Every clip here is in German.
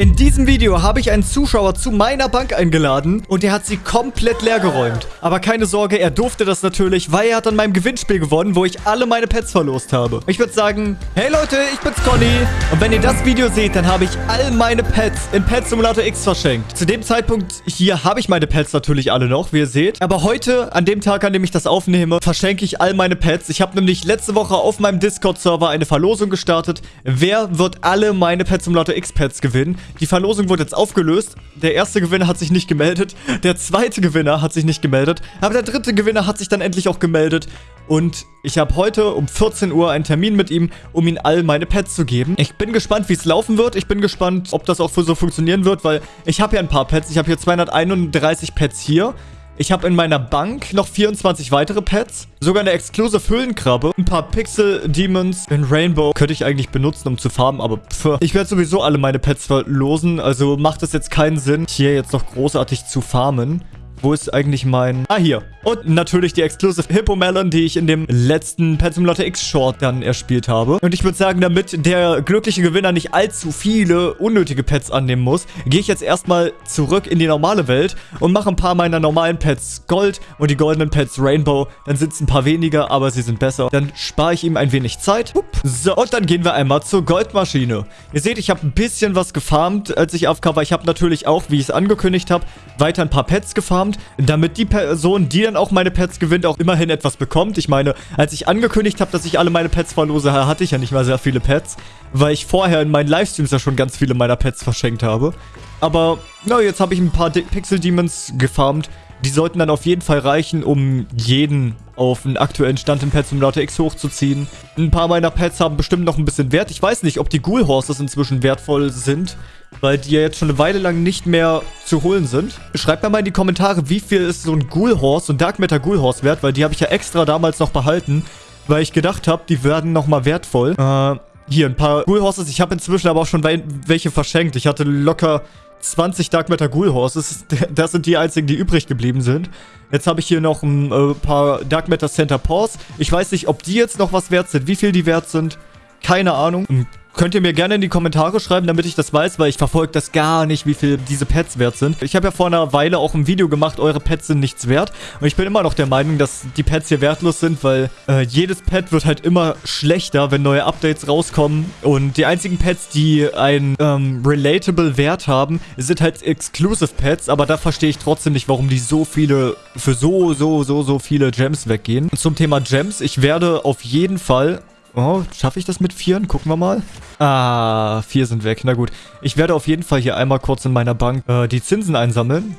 In diesem Video habe ich einen Zuschauer zu meiner Bank eingeladen und er hat sie komplett leer geräumt. Aber keine Sorge, er durfte das natürlich, weil er hat an meinem Gewinnspiel gewonnen, wo ich alle meine Pets verlost habe. Ich würde sagen, hey Leute, ich bin's Conny und wenn ihr das Video seht, dann habe ich all meine Pets in Pet Simulator X verschenkt. Zu dem Zeitpunkt hier habe ich meine Pets natürlich alle noch, wie ihr seht. Aber heute, an dem Tag, an dem ich das aufnehme, verschenke ich all meine Pets. Ich habe nämlich letzte Woche auf meinem Discord-Server eine Verlosung gestartet. Wer wird alle meine Pet Simulator X Pets gewinnen? Die Verlosung wurde jetzt aufgelöst. Der erste Gewinner hat sich nicht gemeldet. Der zweite Gewinner hat sich nicht gemeldet. Aber der dritte Gewinner hat sich dann endlich auch gemeldet. Und ich habe heute um 14 Uhr einen Termin mit ihm, um ihm all meine Pets zu geben. Ich bin gespannt, wie es laufen wird. Ich bin gespannt, ob das auch so funktionieren wird, weil ich habe ja ein paar Pets. Ich habe hier 231 Pets hier. Ich habe in meiner Bank noch 24 weitere Pets. Sogar eine Exclusive Höhlenkrabbe. Ein paar Pixel Demons in Rainbow könnte ich eigentlich benutzen, um zu farmen. Aber pff. Ich werde sowieso alle meine Pets verlosen. Also macht es jetzt keinen Sinn, hier jetzt noch großartig zu farmen. Wo ist eigentlich mein... Ah, hier. Und natürlich die Exclusive Hippo Melon, die ich in dem letzten Pet Simulator X Short dann erspielt habe. Und ich würde sagen, damit der glückliche Gewinner nicht allzu viele unnötige Pets annehmen muss, gehe ich jetzt erstmal zurück in die normale Welt und mache ein paar meiner normalen Pets Gold und die goldenen Pets Rainbow. Dann sind es ein paar weniger, aber sie sind besser. Dann spare ich ihm ein wenig Zeit. So, und dann gehen wir einmal zur Goldmaschine. Ihr seht, ich habe ein bisschen was gefarmt, als ich AFK war. Ich habe natürlich auch, wie ich es angekündigt habe, weiter ein paar Pets gefarmt, damit die Person, die dann dann auch meine Pets gewinnt, auch immerhin etwas bekommt. Ich meine, als ich angekündigt habe, dass ich alle meine Pets verlose, hatte ich ja nicht mal sehr viele Pets, weil ich vorher in meinen Livestreams ja schon ganz viele meiner Pets verschenkt habe. Aber, na, jetzt habe ich ein paar Pixel Demons gefarmt. Die sollten dann auf jeden Fall reichen, um jeden auf einen aktuellen Stand in Pet Simulator X hochzuziehen. Ein paar meiner Pets haben bestimmt noch ein bisschen Wert. Ich weiß nicht, ob die Ghoul Horses inzwischen wertvoll sind, weil die ja jetzt schon eine Weile lang nicht mehr zu holen sind. Schreibt mir mal in die Kommentare, wie viel ist so ein Ghoul Horse, so ein Dark Matter Ghoul Horse wert, weil die habe ich ja extra damals noch behalten, weil ich gedacht habe, die werden nochmal wertvoll. Äh, hier ein paar Ghoul Horses. Ich habe inzwischen aber auch schon welche verschenkt. Ich hatte locker 20 Dark Matter Ghoul Horses. Das sind die einzigen, die übrig geblieben sind. Jetzt habe ich hier noch ein äh, paar Dark Matter Center Paws. Ich weiß nicht, ob die jetzt noch was wert sind, wie viel die wert sind. Keine Ahnung. Ein Könnt ihr mir gerne in die Kommentare schreiben, damit ich das weiß, weil ich verfolge das gar nicht, wie viel diese Pets wert sind. Ich habe ja vor einer Weile auch ein Video gemacht, eure Pets sind nichts wert. Und ich bin immer noch der Meinung, dass die Pets hier wertlos sind, weil äh, jedes Pet wird halt immer schlechter, wenn neue Updates rauskommen. Und die einzigen Pets, die einen ähm, relatable Wert haben, sind halt Exclusive Pets. Aber da verstehe ich trotzdem nicht, warum die so viele, für so, so, so, so viele Gems weggehen. Und zum Thema Gems, ich werde auf jeden Fall Oh, schaffe ich das mit vieren? Gucken wir mal. Ah, vier sind weg. Na gut. Ich werde auf jeden Fall hier einmal kurz in meiner Bank äh, die Zinsen einsammeln.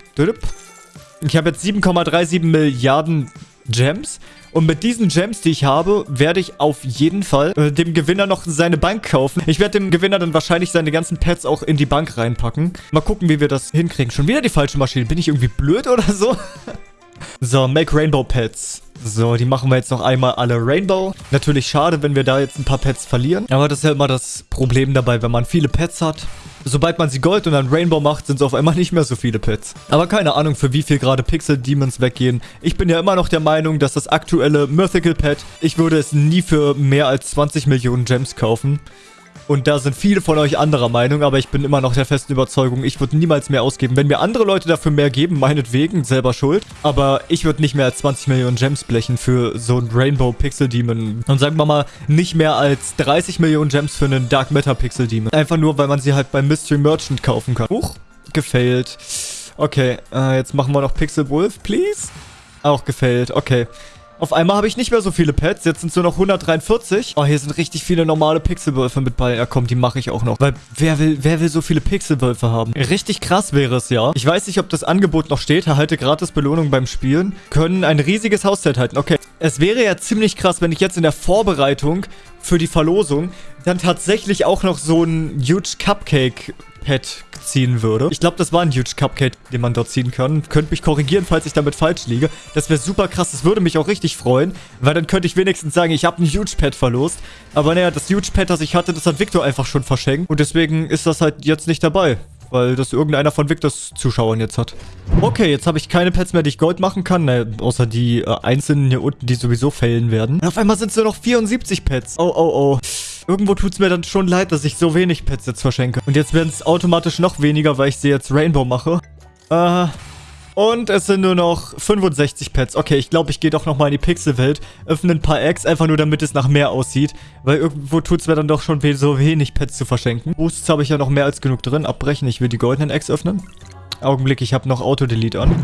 Ich habe jetzt 7,37 Milliarden Gems. Und mit diesen Gems, die ich habe, werde ich auf jeden Fall äh, dem Gewinner noch seine Bank kaufen. Ich werde dem Gewinner dann wahrscheinlich seine ganzen Pets auch in die Bank reinpacken. Mal gucken, wie wir das hinkriegen. Schon wieder die falsche Maschine. Bin ich irgendwie blöd oder so? so, make Rainbow Pets. So, die machen wir jetzt noch einmal alle Rainbow. Natürlich schade, wenn wir da jetzt ein paar Pets verlieren. Aber das ist ja immer das Problem dabei, wenn man viele Pets hat. Sobald man sie Gold und dann Rainbow macht, sind es auf einmal nicht mehr so viele Pets. Aber keine Ahnung, für wie viel gerade Pixel Demons weggehen. Ich bin ja immer noch der Meinung, dass das aktuelle Mythical Pet, ich würde es nie für mehr als 20 Millionen Gems kaufen. Und da sind viele von euch anderer Meinung, aber ich bin immer noch der festen Überzeugung, ich würde niemals mehr ausgeben. Wenn mir andere Leute dafür mehr geben, meinetwegen, selber schuld. Aber ich würde nicht mehr als 20 Millionen Gems blechen für so ein Rainbow Pixel Demon. Und sagen wir mal, nicht mehr als 30 Millionen Gems für einen Dark Matter Pixel Demon. Einfach nur, weil man sie halt beim Mystery Merchant kaufen kann. Huch, gefailt. Okay, äh, jetzt machen wir noch Pixel Wolf, please. Auch gefailt, okay. Auf einmal habe ich nicht mehr so viele Pets. Jetzt sind es nur noch 143. Oh, hier sind richtig viele normale Pixelwölfe mit bei. Ja, komm, die mache ich auch noch. Weil wer will, wer will so viele Pixelwölfe haben? Richtig krass wäre es ja. Ich weiß nicht, ob das Angebot noch steht. Erhalte gratis Belohnung beim Spielen. Können ein riesiges Hauszelt halten. Okay. Es wäre ja ziemlich krass, wenn ich jetzt in der Vorbereitung für die Verlosung dann tatsächlich auch noch so ein Huge Cupcake Pet ziehen würde. Ich glaube, das war ein Huge Cupcake, den man dort ziehen kann. Könnt mich korrigieren, falls ich damit falsch liege. Das wäre super krass. Das würde mich auch richtig freuen, weil dann könnte ich wenigstens sagen, ich habe ein Huge Pet verlost. Aber naja, das Huge Pet, das ich hatte, das hat Victor einfach schon verschenkt. Und deswegen ist das halt jetzt nicht dabei weil das irgendeiner von Victors Zuschauern jetzt hat. Okay, jetzt habe ich keine Pets mehr, die ich Gold machen kann, ne, außer die äh, einzelnen hier unten, die sowieso fällen werden. Und auf einmal sind es nur noch 74 Pets. Oh, oh, oh. irgendwo tut es mir dann schon leid, dass ich so wenig Pets jetzt verschenke. Und jetzt werden es automatisch noch weniger, weil ich sie jetzt Rainbow mache. Äh... Und es sind nur noch 65 Pets. Okay, ich glaube, ich gehe doch nochmal in die Pixelwelt. Öffne ein paar Eggs, einfach nur damit es nach mehr aussieht. Weil irgendwo tut es mir dann doch schon so wenig Pets zu verschenken. Boosts habe ich ja noch mehr als genug drin. Abbrechen, ich will die goldenen Eggs öffnen. Augenblick, ich habe noch Auto-Delete an.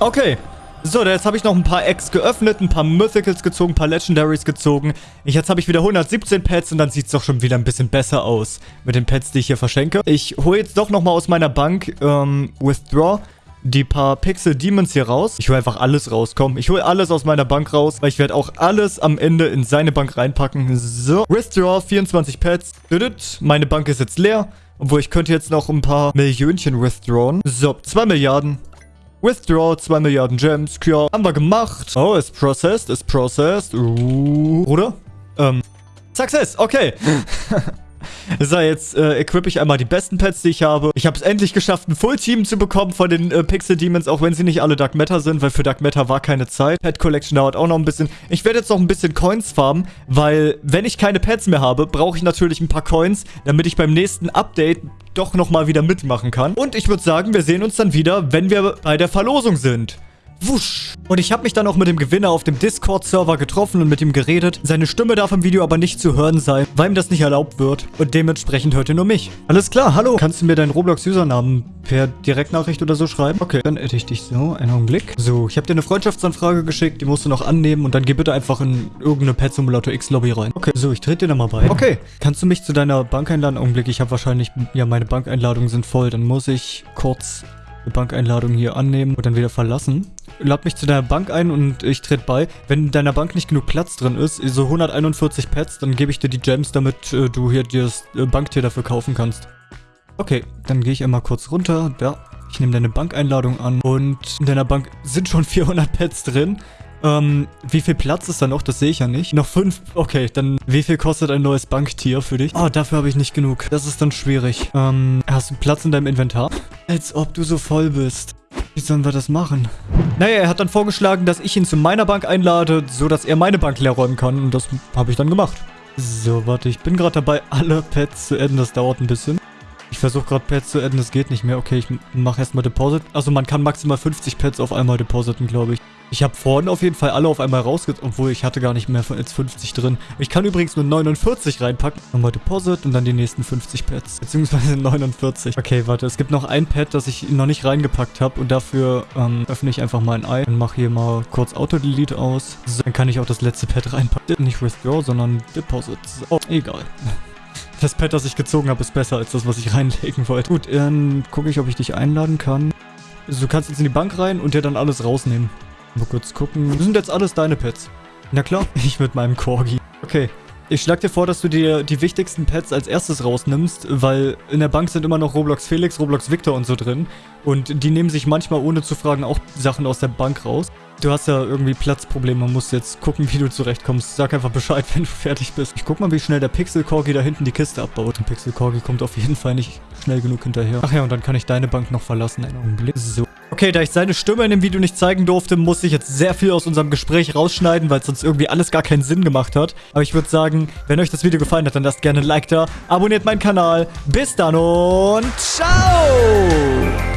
Okay. So, jetzt habe ich noch ein paar Eggs geöffnet, ein paar Mythicals gezogen, ein paar Legendaries gezogen. Ich, jetzt habe ich wieder 117 Pets und dann sieht es doch schon wieder ein bisschen besser aus mit den Pets, die ich hier verschenke. Ich hole jetzt doch nochmal aus meiner Bank ähm, Withdraw die paar Pixel Demons hier raus. Ich hole einfach alles raus, komm. Ich hole alles aus meiner Bank raus, weil ich werde auch alles am Ende in seine Bank reinpacken. So, Withdraw, 24 Pets. Meine Bank ist jetzt leer. Obwohl, ich könnte jetzt noch ein paar Millionchen withdrawn. So, 2 Milliarden. Withdraw, 2 Milliarden Gems. Ja, haben wir gemacht. Oh, ist processed, ist processed. Uh, oder? Ähm, Success, okay. So, jetzt äh, equippe ich einmal die besten Pets, die ich habe. Ich habe es endlich geschafft, ein Full-Team zu bekommen von den äh, Pixel Demons, auch wenn sie nicht alle Dark Matter sind, weil für Dark Matter war keine Zeit. Pet Collection dauert auch noch ein bisschen. Ich werde jetzt noch ein bisschen Coins farmen, weil wenn ich keine Pets mehr habe, brauche ich natürlich ein paar Coins, damit ich beim nächsten Update doch nochmal wieder mitmachen kann. Und ich würde sagen, wir sehen uns dann wieder, wenn wir bei der Verlosung sind. Wusch. Und ich habe mich dann auch mit dem Gewinner auf dem Discord-Server getroffen und mit ihm geredet. Seine Stimme darf im Video aber nicht zu hören sein, weil ihm das nicht erlaubt wird. Und dementsprechend hört ihr nur mich. Alles klar, hallo. Kannst du mir deinen Roblox-Usernamen per Direktnachricht oder so schreiben? Okay, dann hätte ich dich so. Einen Augenblick. So, ich habe dir eine Freundschaftsanfrage geschickt. Die musst du noch annehmen und dann geh bitte einfach in irgendeine Pet Simulator X Lobby rein. Okay, so, ich trete dir da mal bei. Okay, kannst du mich zu deiner Bank einladen? Augenblick, ich habe wahrscheinlich... Ja, meine Bankeinladungen sind voll. Dann muss ich kurz eine Bankeinladung hier annehmen und dann wieder verlassen. Lad mich zu deiner Bank ein und ich trete bei. Wenn in deiner Bank nicht genug Platz drin ist, so 141 Pets, dann gebe ich dir die Gems, damit äh, du hier das äh, Banktier dafür kaufen kannst. Okay, dann gehe ich einmal kurz runter. Ja, ich nehme deine Bankeinladung an und in deiner Bank sind schon 400 Pets drin. Ähm, wie viel Platz ist da noch? Das sehe ich ja nicht. Noch fünf. Okay, dann wie viel kostet ein neues Banktier für dich? Oh, dafür habe ich nicht genug. Das ist dann schwierig. Ähm, hast du Platz in deinem Inventar? Als ob du so voll bist. Wie sollen wir das machen? Naja, er hat dann vorgeschlagen, dass ich ihn zu meiner Bank einlade, so dass er meine Bank leer räumen kann. Und das habe ich dann gemacht. So, warte, ich bin gerade dabei, alle Pets zu adden. Das dauert ein bisschen. Ich versuche gerade Pets zu adden, das geht nicht mehr. Okay, ich mache erstmal Deposit. Also man kann maximal 50 Pets auf einmal depositen, glaube ich. Ich habe vorhin auf jeden Fall alle auf einmal rausgezogen, obwohl ich hatte gar nicht mehr als 50 drin. Ich kann übrigens nur 49 reinpacken. Nochmal Deposit und dann die nächsten 50 Pets. Beziehungsweise 49. Okay, warte, es gibt noch ein Pet, das ich noch nicht reingepackt habe. Und dafür ähm, öffne ich einfach mal ein Ei und mache hier mal kurz Auto-Delete aus. So, dann kann ich auch das letzte Pet reinpacken. Nicht Withdraw, sondern Deposit. Oh, egal. Das Pet, das ich gezogen habe, ist besser als das, was ich reinlegen wollte. Gut, dann gucke ich, ob ich dich einladen kann. Also, du kannst jetzt in die Bank rein und dir dann alles rausnehmen. Mal kurz gucken. Das sind jetzt alles deine Pets. Na klar, ich mit meinem Corgi. Okay. Ich schlage dir vor, dass du dir die wichtigsten Pets als erstes rausnimmst, weil in der Bank sind immer noch Roblox Felix, Roblox Victor und so drin. Und die nehmen sich manchmal ohne zu fragen auch Sachen aus der Bank raus. Du hast ja irgendwie Platzprobleme, man muss jetzt gucken, wie du zurechtkommst. Sag einfach Bescheid, wenn du fertig bist. Ich guck mal, wie schnell der Pixel Corgi da hinten die Kiste abbaut. Der Pixel Corgi kommt auf jeden Fall nicht schnell genug hinterher. Ach ja, und dann kann ich deine Bank noch verlassen. Einen Augenblick. So. Okay, da ich seine Stimme in dem Video nicht zeigen durfte, muss ich jetzt sehr viel aus unserem Gespräch rausschneiden, weil sonst irgendwie alles gar keinen Sinn gemacht hat. Aber ich würde sagen, wenn euch das Video gefallen hat, dann lasst gerne ein Like da, abonniert meinen Kanal. Bis dann und ciao!